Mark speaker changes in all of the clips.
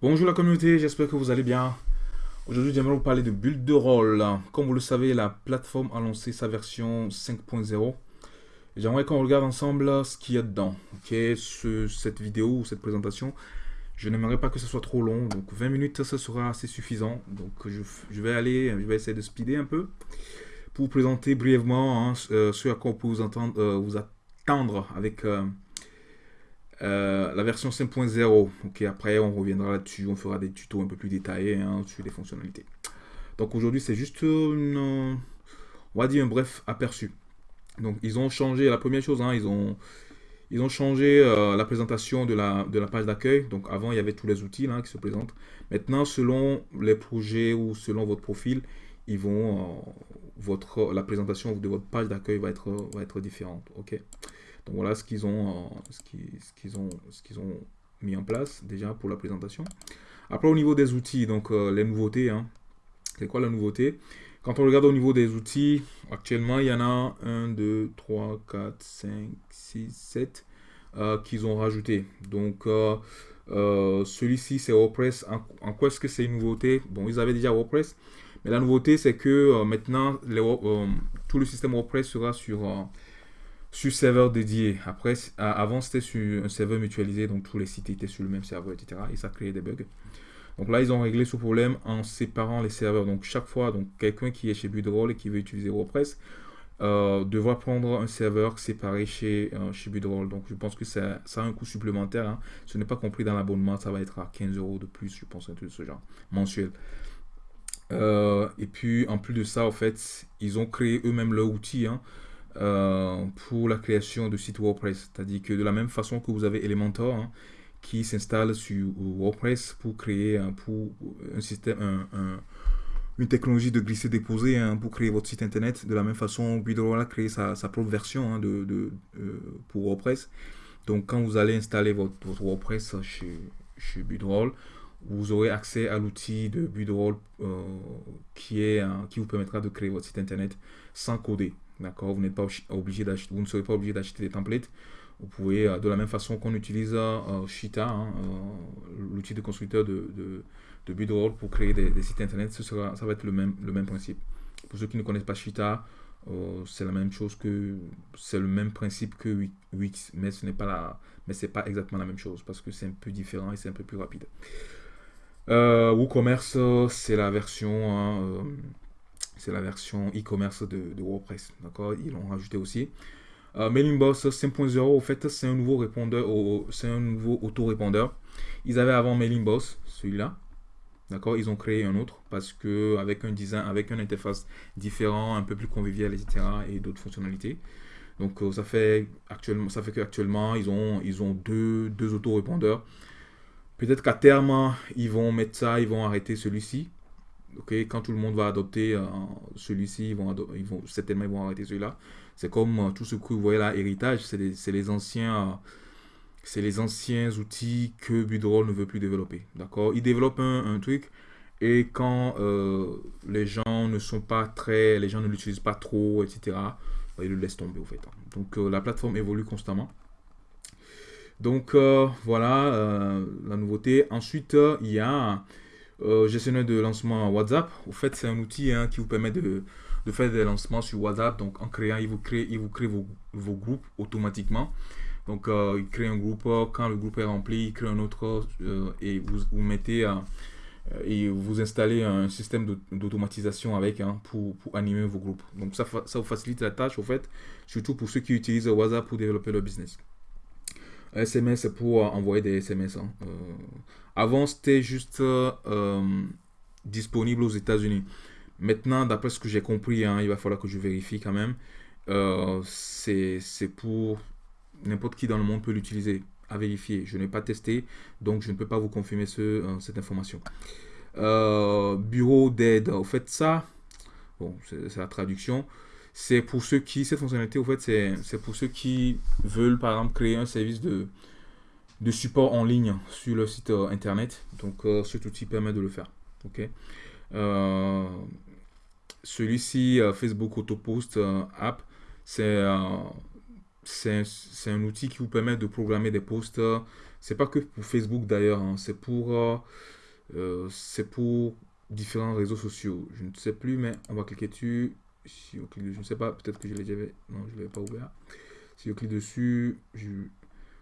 Speaker 1: Bonjour la communauté, j'espère que vous allez bien. Aujourd'hui, j'aimerais vous parler de Build de rôle. Comme vous le savez, la plateforme a lancé sa version 5.0. J'aimerais qu'on regarde ensemble ce qu'il y a dedans. Cette vidéo ou cette présentation, je n'aimerais pas que ce soit trop long. Donc 20 minutes, ça sera assez suffisant. Donc je, vais aller, je vais essayer de speeder un peu pour vous présenter brièvement hein, euh, ce à quoi on peut vous, entendre, euh, attendre avec euh, la version 5.0. Ok, après on reviendra là-dessus, on fera des tutos un peu plus détaillés hein, sur les fonctionnalités. Donc aujourd'hui c'est juste on va dire un bref aperçu. Donc ils ont changé, la première chose, hein, ils ont ils ont changé la présentation de la, de la page d'accueil. Donc avant, il y avait tous les outils là, qui se présentent. Maintenant, selon les projets ou selon votre profil, ils vont, votre, la présentation de votre page d'accueil va être, va être différente. ok Donc voilà ce qu'ils ont, ce qu'ils ont, ce qu'ils ont mis en place déjà pour la présentation. Après au niveau des outils, donc euh, les nouveautés, hein. c'est quoi la nouveauté? Quand on regarde au niveau des outils, actuellement il y en a 1, 2, 3, 4, 5, 6, 7 qu'ils ont rajouté. Donc euh, euh, celui-ci c'est WordPress. En, en quoi est-ce que c'est une nouveauté? Bon, ils avaient déjà WordPress, mais la nouveauté, c'est que euh, maintenant, euh, tout le système WordPress sera sur, euh, sur serveur dédié. Après, avant, c'était sur un serveur mutualisé, donc tous les sites étaient sur le même serveur, etc. Et ça créait des bugs. Donc là, ils ont réglé ce problème en séparant les serveurs. Donc chaque fois, donc quelqu'un qui est chez Budroll et qui veut utiliser WordPress devra prendre un serveur séparé chez, chez Budroll. Donc je pense que ça, ça a un coût supplémentaire. Hein. Ce n'est pas compris dans l'abonnement, ça va être à 15 euros de plus, je pense, un truc de ce genre, mensuel. Euh, et puis, en plus de ça, en fait, ils ont créé eux-mêmes leur outil hein, euh, pour la création de sites WordPress. C'est-à-dire que de la même façon que vous avez Elementor, hein, qui s'installe sur WordPress pour créer un, pour un système, un, une technologie de glisser-déposer hein, pour créer votre site internet. De la même façon, Budroll a créé sa, propre version de, euh, pour WordPress. Donc, quand vous allez installer votre, WordPress chez, chez vous aurez accès à l'outil de Budroll euh, qui, est, qui vous permettra de créer votre site internet sans coder. D'accord Vous n'êtes pas obligé d'acheter, vous ne serez pas obligé d'acheter des templates. Vous pouvez, euh, de la même façon qu'on utilise euh, Shita, hein, l'outil de constructeur de, de, Budroll pour créer des, sites internet, ça va être le même, le même principe. Pour ceux qui ne connaissent pas Shita, c'est la même chose que c'est le même principe que Wix, mais ce n'est pas la, mais c'est pas exactement la même chose parce que c'est un peu différent et c'est un peu plus rapide. Euh, WooCommerce, c'est la version, hein, euh, c'est la version e-commerce de, WordPress. D'accord, ils l'ont rajouté aussi. Euh, Mailingboss 5.0, au fait, c'est un nouveau répondeur, c'est un nouveau auto-répondeur. Ils avaient avant Mailingboss, celui-là. Ils ont créé un autre parce que avec un design, avec une interface différent, un peu plus convivial, etc. et d'autres fonctionnalités. Donc ça fait actuellement, ça fait qu'actuellement ils ont ils ont deux deux auto-répondeurs Peut-être qu'à terme, ils vont mettre ça, ils vont arrêter celui-ci. Quand tout le monde va adopter euh, celui-ci, ils vont, certainement ils vont arrêter celui-là. C'est comme euh, tout ce que vous voyez là, héritage, c'est les, anciens, c'est les anciens outils que Budroll ne veut plus développer. D'accord, ils développent un, truc et quand euh, les gens ne sont pas très, les gens ne l'utilisent pas trop, etc. Bah, ils le laissent tomber au fait. Donc la plateforme évolue constamment. Donc euh, voilà euh, la nouveauté. Ensuite, euh, il y a gestionnaire de lancement WhatsApp. Au fait, c'est un outil hein, qui vous permet de, faire des lancements sur WhatsApp. Donc en créant, il vous crée, il vous crée vos, groupes automatiquement. Donc il crée un groupe, quand le groupe est rempli, il crée un autre et vous, vous mettez et vous installez un système d'automatisation avec hein, pour, animer vos groupes. Donc ça, ça vous facilite la tâche au fait, surtout pour ceux qui utilisent WhatsApp pour développer leur business. SMS, c'est pour envoyer des SMS. Euh, avant, c'était juste euh, disponible aux États-Unis. Maintenant, d'après ce que j'ai compris, hein, il va falloir que je vérifie quand même. Euh, c'est pour n'importe qui dans le monde peut l'utiliser. À vérifier. Je n'ai pas testé, donc je ne peux pas vous confirmer ce, cette information. bureau d'aide. Au fait, ça, bon, c'est la traduction c'est pour ceux qui, cette fonctionnalité, au fait, c'est pour ceux qui veulent, par exemple, créer un service de, de support en ligne sur le site euh, internet. Donc, euh, cet outil permet de le faire. Ok. Euh, celui-ci, Facebook Autopost App, c'est c'est un outil qui vous permet de programmer des posts C'est pas que pour Facebook d'ailleurs, hein. c'est pour, c'est pour différents réseaux sociaux. Je ne sais plus, mais on va cliquer dessus. Si on clique, je ne sais pas, peut-être que je l'ai déjà Non, je l'avais pas ouvert. Si on clique dessus,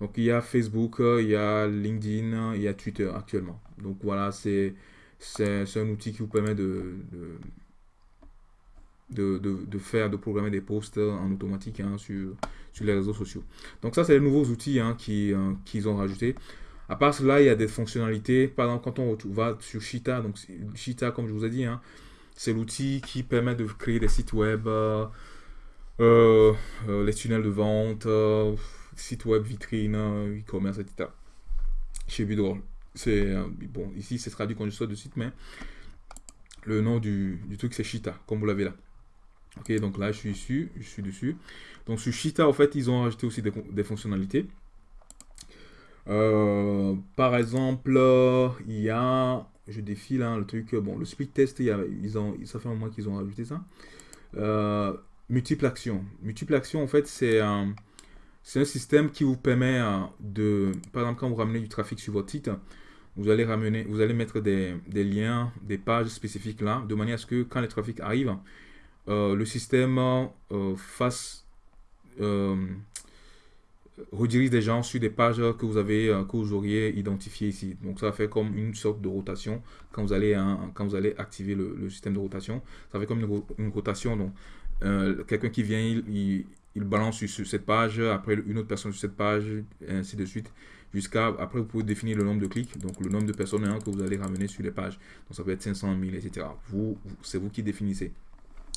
Speaker 1: donc il y a Facebook, il y a LinkedIn, il y a Twitter actuellement. Donc voilà, c'est un outil qui vous permet de, de, de, faire, de programmer des posts en automatique hein, sur, sur les réseaux sociaux. Donc ça, c'est les nouveaux outils hein, euh, qu'ils ont rajoutés. À part cela, il y a des fonctionnalités. Par exemple, quand on va sur Cheetah, donc Cheetah, comme je vous ai dit, hein, c'est l'outil qui permet de créer des sites web, euh, euh, les tunnels de vente, sites web, vitrines, e-commerce, etc. Chez Budroll. C'est bon, ici c'est traduit je de site, mais le nom du, du truc c'est Cheetah, comme vous l'avez là. Ok, donc là je suis dessus, je suis dessus. Donc sur Cheetah, en fait, ils ont rajouté aussi des, fonctionnalités. Euh, par exemple, il y a, je défile hein, le truc, bon, le split test, ils ont, ça fait un mois qu'ils ont rajouté ça. Euh, multiple action. Multiple action, en fait, c'est un, c'est un système qui vous permet euh, de, par exemple, quand vous ramenez du trafic sur votre site, vous allez ramener, vous allez mettre des, liens, des pages spécifiques là, de manière à ce que quand le trafic arrive, euh, le système euh, fasse euh, redirige des gens sur des pages que vous avez que vous auriez identifiées ici. Donc ça fait comme une sorte de rotation quand vous allez quand vous allez activer le, système de rotation. Ça fait comme une, rotation. Donc quelqu'un qui vient, il, balance sur, cette page, après une autre personne sur cette page, et ainsi de suite. Jusqu'à après vous pouvez définir le nombre de clics, donc le nombre de personnes hein, que vous allez ramener sur les pages. Donc ça peut être 500 000, etc. Vous, c'est vous qui définissez.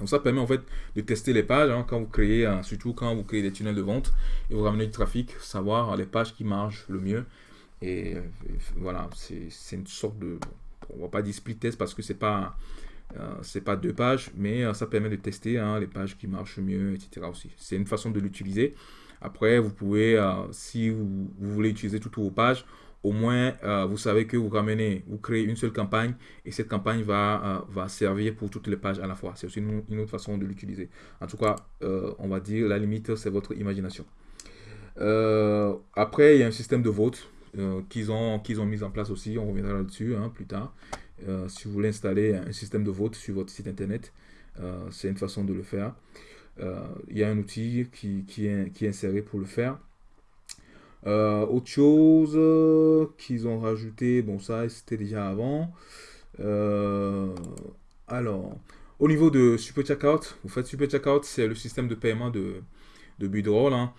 Speaker 1: Donc ça permet en fait de tester les pages hein, quand vous créez, surtout quand vous créez des tunnels de vente et vous ramenez du trafic, savoir les pages qui marchent le mieux. Et, voilà, c'est une sorte de, on va pas dire split test parce que c'est pas euh, c'est pas deux pages, mais euh, ça permet de tester hein, les pages qui marchent mieux, etc. aussi. C'est une façon de l'utiliser. Après, vous pouvez, euh, si vous, voulez utiliser toutes vos pages, au moins, euh, vous savez que vous ramenez, vous créez une seule campagne et cette campagne va, euh, va servir pour toutes les pages à la fois. C'est aussi une, autre façon de l'utiliser. En tout cas, euh, on va dire, la limite, c'est votre imagination. après, il y a un système de vote qu'ils ont, qu'ils ont mis en place aussi. On reviendra là-dessus hein, plus tard. si vous voulez installer un système de vote sur votre site internet, c'est une façon de le faire. il y a un outil qui, qui, est, qui est inséré pour le faire. Euh, autre chose euh, qu'ils ont rajouté, bon ça c'était déjà avant. Euh, alors, au niveau de Super Checkout, vous faites Super Checkout, c'est le système de paiement de, de Budroll. Hein.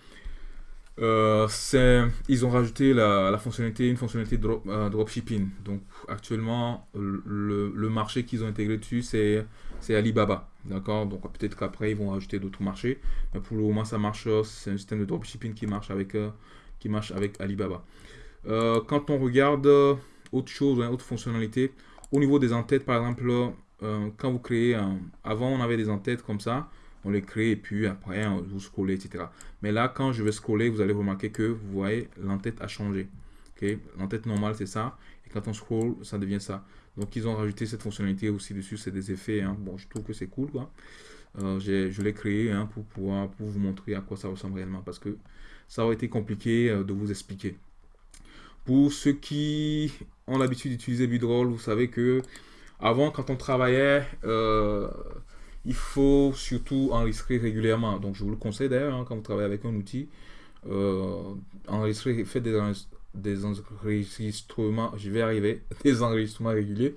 Speaker 1: Ils ont rajouté la, fonctionnalité, une fonctionnalité drop, dropshipping. Donc actuellement, le, marché qu'ils ont intégré dessus, c'est Alibaba. D'accord? Donc peut-être qu'après, ils vont rajouter d'autres marchés. Mais pour le moment, ça marche. C'est un système de dropshipping qui marche avec qui marche avec Alibaba. Euh, quand on regarde euh, autre chose, hein, autre fonctionnalité, au niveau des entêtes, par exemple, euh, quand vous créez, un, avant on avait des entêtes comme ça, on les crée et puis après vous scrollez, etc. Mais là, quand je vais scroller, vous allez remarquer que vous voyez, l'entête a changé. ok? L'entête normale, c'est ça. Et quand on scroll, ça devient ça. Donc, ils ont rajouté cette fonctionnalité aussi dessus. C'est des effets. Hein. Bon, je trouve que c'est cool. Quoi. je l'ai créé hein, pour pouvoir pour vous montrer à quoi ça ressemble réellement. Parce que ça aurait été compliqué euh, de vous expliquer. Pour ceux qui ont l'habitude d'utiliser Budroll, vous savez que avant, quand on travaillait, euh, il faut surtout enregistrer régulièrement. Donc, je vous le conseille d'ailleurs, hein, quand vous travaillez avec un outil, euh, enregistrer, faites des, des, enregistrements, je vais arriver, des enregistrements réguliers.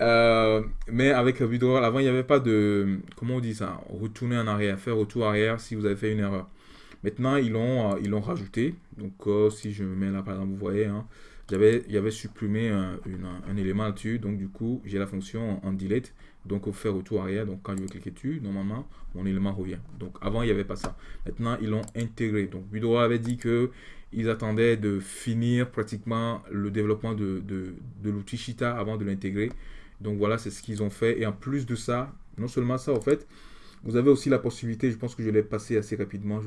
Speaker 1: mais avec Budroll, avant, il n'y avait pas de, comment on dit ça, retourner en arrière, faire retour arrière si vous avez fait une erreur. Maintenant, ils l'ont euh, rajouté. Donc, euh, si je me mets là, par exemple, vous voyez, hein, j'avais, supprimé un, un élément là-dessus. Donc, du coup, j'ai la fonction en delete. Donc, au faire retour arrière. Donc, quand je vais cliquer dessus, normalement, mon élément revient. Donc, avant, il n'y avait pas ça. Maintenant, ils l'ont intégré. Donc, Budro avait dit que ils attendaient de finir pratiquement le développement de, de, l'outil Cheetah avant de l'intégrer. Donc, voilà, c'est ce qu'ils ont fait. Et en plus de ça, non seulement ça, en fait, vous avez aussi la possibilité, je pense que je l'ai passé assez rapidement,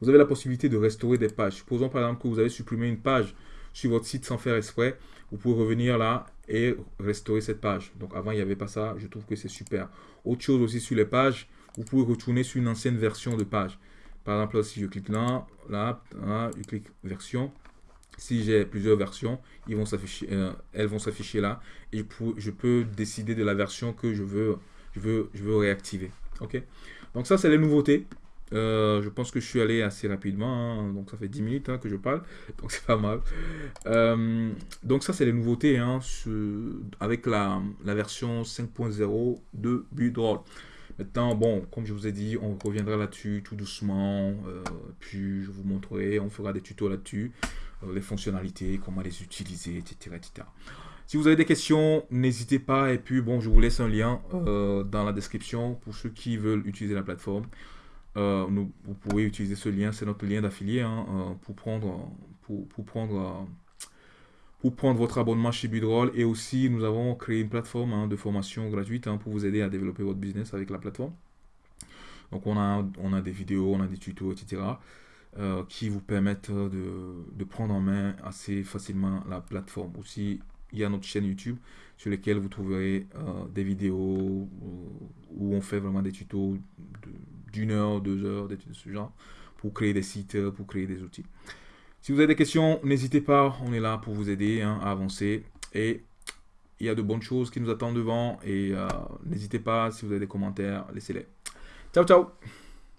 Speaker 1: vous avez la possibilité de restaurer des pages. Supposons par exemple que vous avez supprimé une page sur votre site sans faire exprès, vous pouvez revenir là et restaurer cette page. Donc avant, il n'y avait pas ça, je trouve que c'est super. Autre chose aussi sur les pages, vous pouvez retourner sur une ancienne version de page. Par exemple, si je clique là, là, je clique version, si j'ai plusieurs versions, euh, elles vont s'afficher là et je peux décider de la version que je veux, je veux, je veux réactiver. Ok? Donc ça c'est les nouveautés. Euh, je pense que je suis allé assez rapidement, hein. donc ça fait 10 minutes hein, que je parle, donc c'est pas mal. Euh, donc ça c'est les nouveautés hein, avec la, version 5.0 de Budroll. Maintenant, bon, comme je vous ai dit, on reviendra là-dessus tout doucement, puis je vous montrerai, on fera des tutos là-dessus. Euh, les fonctionnalités, comment les utiliser, etc., etc. Si vous avez des questions, n'hésitez pas. Et puis, bon, je vous laisse un lien euh, dans la description pour ceux qui veulent utiliser la plateforme. Euh, nous, vous pouvez utiliser ce lien, c'est notre lien d'affilié hein, pour prendre, pour, pour, prendre, pour prendre votre abonnement chez Bidroll. Et aussi, nous avons créé une plateforme hein, de formation gratuite hein, pour vous aider à développer votre business avec la plateforme. Donc, on a, on a des vidéos, on a des tutos, etc. Euh, qui vous permettent de, prendre en main assez facilement la plateforme. Aussi, il y a notre chaîne YouTube sur laquelle vous trouverez euh, des vidéos où on fait vraiment des tutos d'une heure, deux heures, des de ce genre, pour créer des sites, pour créer des outils. Si vous avez des questions, n'hésitez pas, on est là pour vous aider hein, à avancer. Et il y a de bonnes choses qui nous attendent devant. Et euh, n'hésitez pas, si vous avez des commentaires, laissez-les. Ciao, ciao